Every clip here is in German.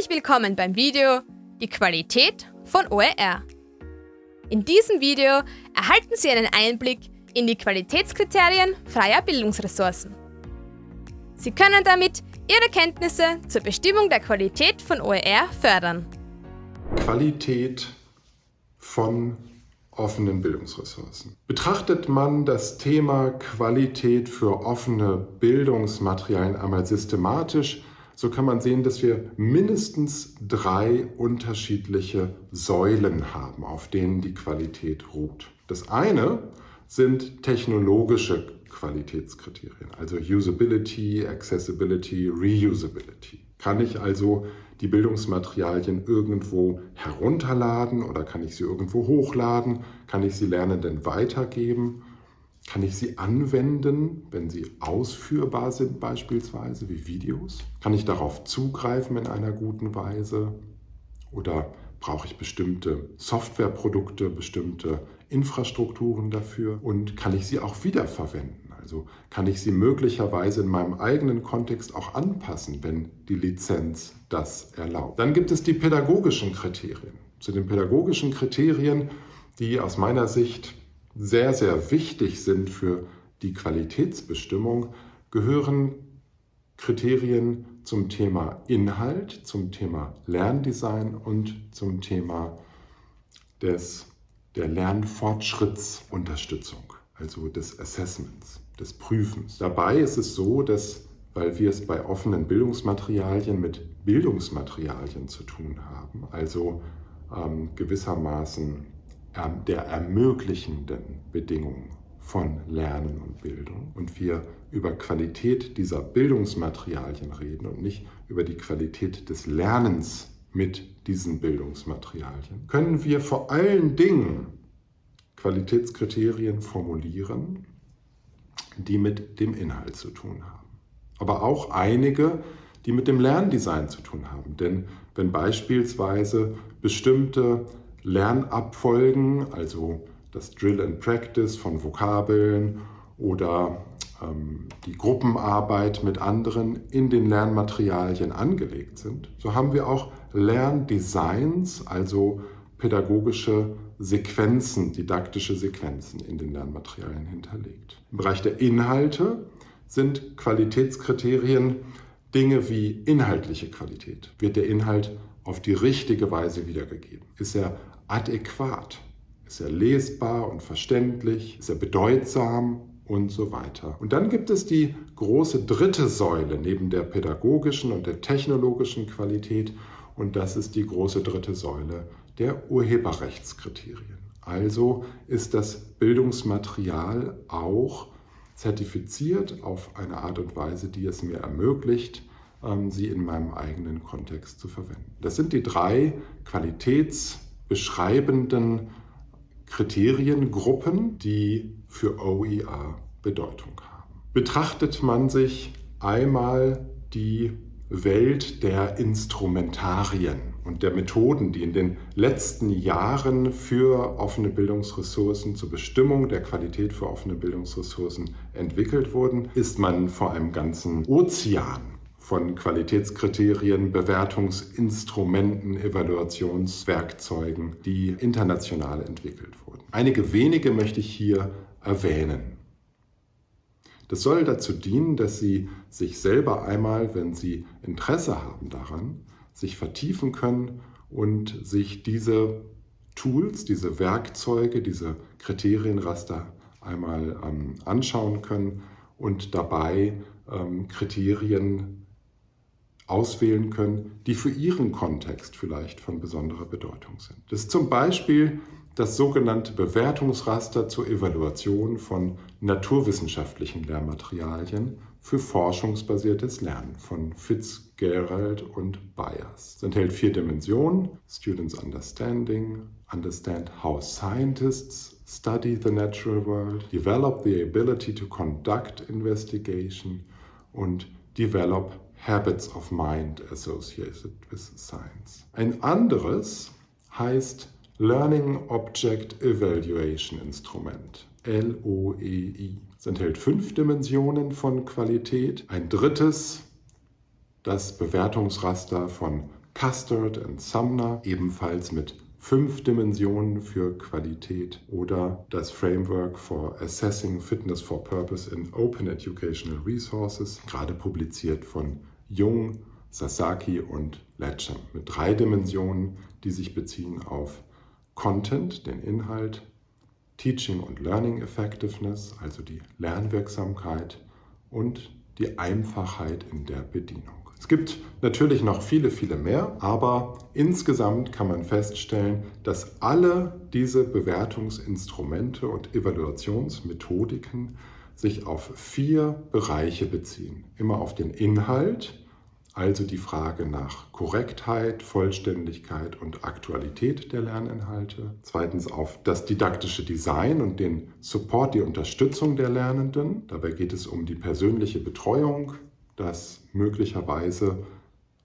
Herzlich willkommen beim Video Die Qualität von OER. In diesem Video erhalten Sie einen Einblick in die Qualitätskriterien freier Bildungsressourcen. Sie können damit Ihre Kenntnisse zur Bestimmung der Qualität von OER fördern. Qualität von offenen Bildungsressourcen. Betrachtet man das Thema Qualität für offene Bildungsmaterialien einmal systematisch, so kann man sehen, dass wir mindestens drei unterschiedliche Säulen haben, auf denen die Qualität ruht. Das eine sind technologische Qualitätskriterien, also Usability, Accessibility, Reusability. Kann ich also die Bildungsmaterialien irgendwo herunterladen oder kann ich sie irgendwo hochladen? Kann ich sie Lernenden weitergeben? Kann ich sie anwenden, wenn sie ausführbar sind beispielsweise, wie Videos? Kann ich darauf zugreifen in einer guten Weise? Oder brauche ich bestimmte Softwareprodukte, bestimmte Infrastrukturen dafür? Und kann ich sie auch wiederverwenden? Also kann ich sie möglicherweise in meinem eigenen Kontext auch anpassen, wenn die Lizenz das erlaubt. Dann gibt es die pädagogischen Kriterien. Zu den pädagogischen Kriterien, die aus meiner Sicht sehr, sehr wichtig sind für die Qualitätsbestimmung, gehören Kriterien zum Thema Inhalt, zum Thema Lerndesign und zum Thema des, der Lernfortschrittsunterstützung, also des Assessments des Prüfens. Dabei ist es so, dass, weil wir es bei offenen Bildungsmaterialien mit Bildungsmaterialien zu tun haben, also ähm, gewissermaßen der ermöglichenden Bedingungen von Lernen und Bildung und wir über Qualität dieser Bildungsmaterialien reden und nicht über die Qualität des Lernens mit diesen Bildungsmaterialien, können wir vor allen Dingen Qualitätskriterien formulieren, die mit dem Inhalt zu tun haben. Aber auch einige, die mit dem Lerndesign zu tun haben. Denn wenn beispielsweise bestimmte Lernabfolgen, also das Drill and Practice von Vokabeln oder ähm, die Gruppenarbeit mit anderen in den Lernmaterialien angelegt sind, so haben wir auch Lerndesigns, also pädagogische Sequenzen, didaktische Sequenzen in den Lernmaterialien hinterlegt. Im Bereich der Inhalte sind Qualitätskriterien Dinge wie inhaltliche Qualität. Wird der Inhalt auf die richtige Weise wiedergegeben? Ist er adäquat? Ist er lesbar und verständlich? Ist er bedeutsam? Und so weiter. Und dann gibt es die große dritte Säule neben der pädagogischen und der technologischen Qualität und das ist die große dritte Säule der Urheberrechtskriterien. Also ist das Bildungsmaterial auch zertifiziert auf eine Art und Weise, die es mir ermöglicht, sie in meinem eigenen Kontext zu verwenden. Das sind die drei qualitätsbeschreibenden Kriteriengruppen, die für OER Bedeutung haben. Betrachtet man sich einmal die Welt der Instrumentarien und der Methoden, die in den letzten Jahren für offene Bildungsressourcen zur Bestimmung der Qualität für offene Bildungsressourcen entwickelt wurden, ist man vor einem ganzen Ozean von Qualitätskriterien, Bewertungsinstrumenten, Evaluationswerkzeugen, die international entwickelt wurden. Einige wenige möchte ich hier erwähnen. Das soll dazu dienen, dass Sie sich selber einmal, wenn Sie Interesse haben daran, sich vertiefen können und sich diese Tools, diese Werkzeuge, diese Kriterienraster einmal ähm, anschauen können und dabei ähm, Kriterien auswählen können, die für Ihren Kontext vielleicht von besonderer Bedeutung sind. Das ist zum Beispiel das sogenannte Bewertungsraster zur Evaluation von naturwissenschaftlichen Lehrmaterialien für forschungsbasiertes Lernen von Fitzgerald und Byers. Es enthält vier Dimensionen: Students Understanding, Understand how scientists study the natural world, Develop the ability to conduct investigation und Develop Habits of Mind associated with science. Ein anderes heißt Learning Object Evaluation Instrument, LOEI. Es enthält fünf Dimensionen von Qualität. Ein drittes, das Bewertungsraster von Custard und Sumner, ebenfalls mit fünf Dimensionen für Qualität oder das Framework for Assessing Fitness for Purpose in Open Educational Resources, gerade publiziert von Jung, Sasaki und Letcham, mit drei Dimensionen, die sich beziehen auf Content, den Inhalt, Teaching und Learning Effectiveness, also die Lernwirksamkeit und die Einfachheit in der Bedienung. Es gibt natürlich noch viele, viele mehr, aber insgesamt kann man feststellen, dass alle diese Bewertungsinstrumente und Evaluationsmethodiken sich auf vier Bereiche beziehen. Immer auf den Inhalt, also die Frage nach Korrektheit, Vollständigkeit und Aktualität der Lerninhalte. Zweitens auf das didaktische Design und den Support, die Unterstützung der Lernenden. Dabei geht es um die persönliche Betreuung, das möglicherweise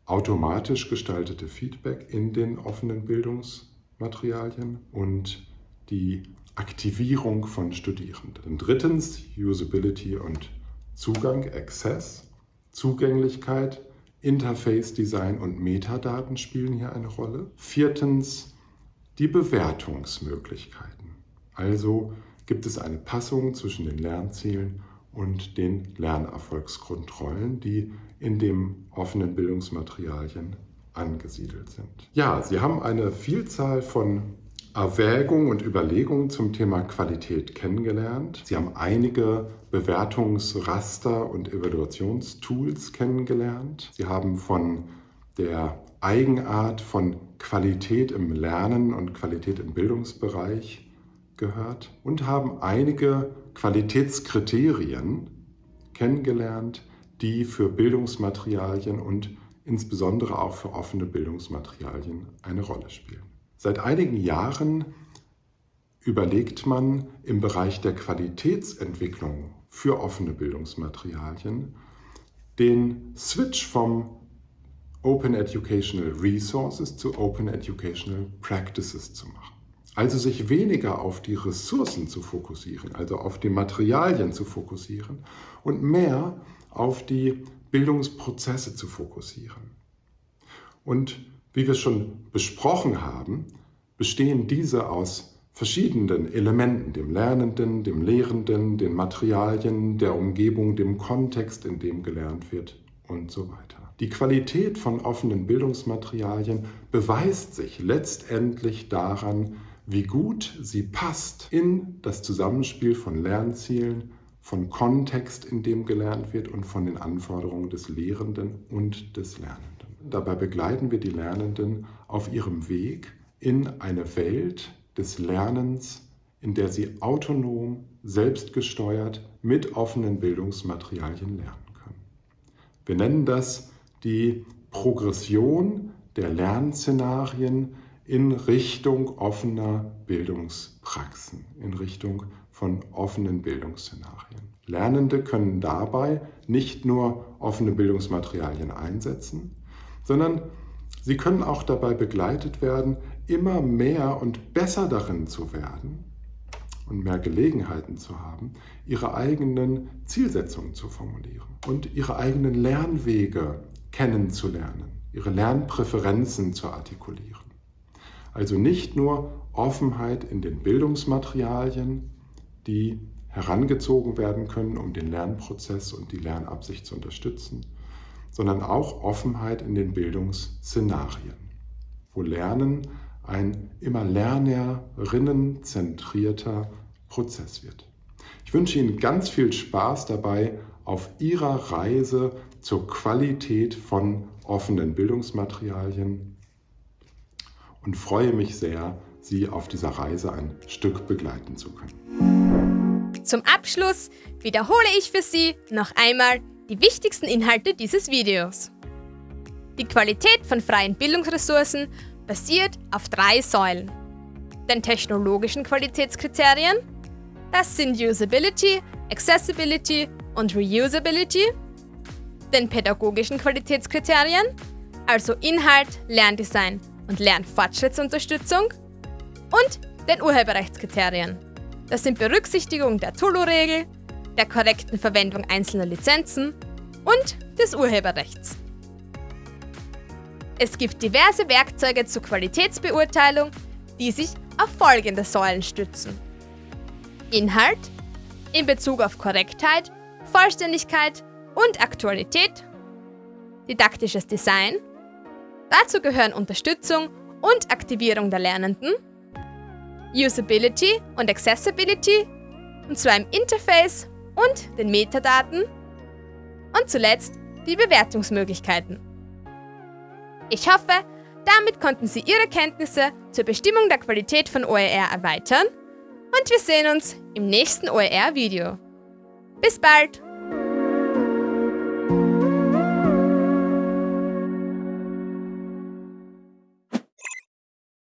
automatisch gestaltete Feedback in den offenen Bildungsmaterialien und die Aktivierung von Studierenden. Drittens Usability und Zugang, Access, Zugänglichkeit, Interface Design und Metadaten spielen hier eine Rolle. Viertens die Bewertungsmöglichkeiten. Also gibt es eine Passung zwischen den Lernzielen und den Lernerfolgskontrollen, die in dem offenen Bildungsmaterialien angesiedelt sind. Ja, Sie haben eine Vielzahl von Erwägungen und Überlegungen zum Thema Qualität kennengelernt. Sie haben einige Bewertungsraster und Evaluationstools kennengelernt. Sie haben von der Eigenart von Qualität im Lernen und Qualität im Bildungsbereich gehört und haben einige Qualitätskriterien kennengelernt, die für Bildungsmaterialien und insbesondere auch für offene Bildungsmaterialien eine Rolle spielen. Seit einigen Jahren überlegt man im Bereich der Qualitätsentwicklung für offene Bildungsmaterialien den Switch vom Open Educational Resources zu Open Educational Practices zu machen. Also sich weniger auf die Ressourcen zu fokussieren, also auf die Materialien zu fokussieren und mehr auf die Bildungsprozesse zu fokussieren. Und wie wir schon besprochen haben, bestehen diese aus verschiedenen Elementen, dem Lernenden, dem Lehrenden, den Materialien, der Umgebung, dem Kontext, in dem gelernt wird und so weiter. Die Qualität von offenen Bildungsmaterialien beweist sich letztendlich daran, wie gut sie passt in das Zusammenspiel von Lernzielen, von Kontext, in dem gelernt wird und von den Anforderungen des Lehrenden und des Lernenden. Dabei begleiten wir die Lernenden auf ihrem Weg in eine Welt des Lernens, in der sie autonom, selbstgesteuert mit offenen Bildungsmaterialien lernen können. Wir nennen das die Progression der Lernszenarien in Richtung offener Bildungspraxen, in Richtung von offenen Bildungsszenarien. Lernende können dabei nicht nur offene Bildungsmaterialien einsetzen, sondern sie können auch dabei begleitet werden, immer mehr und besser darin zu werden und mehr Gelegenheiten zu haben, ihre eigenen Zielsetzungen zu formulieren und ihre eigenen Lernwege kennenzulernen, ihre Lernpräferenzen zu artikulieren. Also nicht nur Offenheit in den Bildungsmaterialien, die herangezogen werden können, um den Lernprozess und die Lernabsicht zu unterstützen, sondern auch Offenheit in den Bildungsszenarien, wo Lernen ein immer lernerinnenzentrierter Prozess wird. Ich wünsche Ihnen ganz viel Spaß dabei auf Ihrer Reise zur Qualität von offenen Bildungsmaterialien und freue mich sehr, Sie auf dieser Reise ein Stück begleiten zu können. Zum Abschluss wiederhole ich für Sie noch einmal die wichtigsten Inhalte dieses Videos. Die Qualität von freien Bildungsressourcen basiert auf drei Säulen. Den technologischen Qualitätskriterien, das sind Usability, Accessibility und Reusability, den pädagogischen Qualitätskriterien, also Inhalt, Lerndesign und Lernfortschrittsunterstützung und den Urheberrechtskriterien. Das sind Berücksichtigung der Tulu-Regel, der korrekten Verwendung einzelner Lizenzen und des Urheberrechts. Es gibt diverse Werkzeuge zur Qualitätsbeurteilung, die sich auf folgende Säulen stützen. Inhalt in Bezug auf Korrektheit, Vollständigkeit und Aktualität, didaktisches Design, dazu gehören Unterstützung und Aktivierung der Lernenden, Usability und Accessibility, und zwar im Interface und den Metadaten und zuletzt die Bewertungsmöglichkeiten. Ich hoffe, damit konnten Sie Ihre Kenntnisse zur Bestimmung der Qualität von OER erweitern und wir sehen uns im nächsten OER-Video. Bis bald!